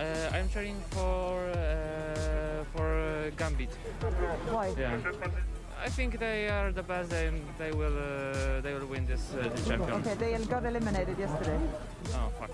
Uh, I'm training for uh, for uh, Gambit. Why? Yeah. I think they are the best and they will uh, they will win this uh, the champion. Okay, they got eliminated yesterday. Oh fuck.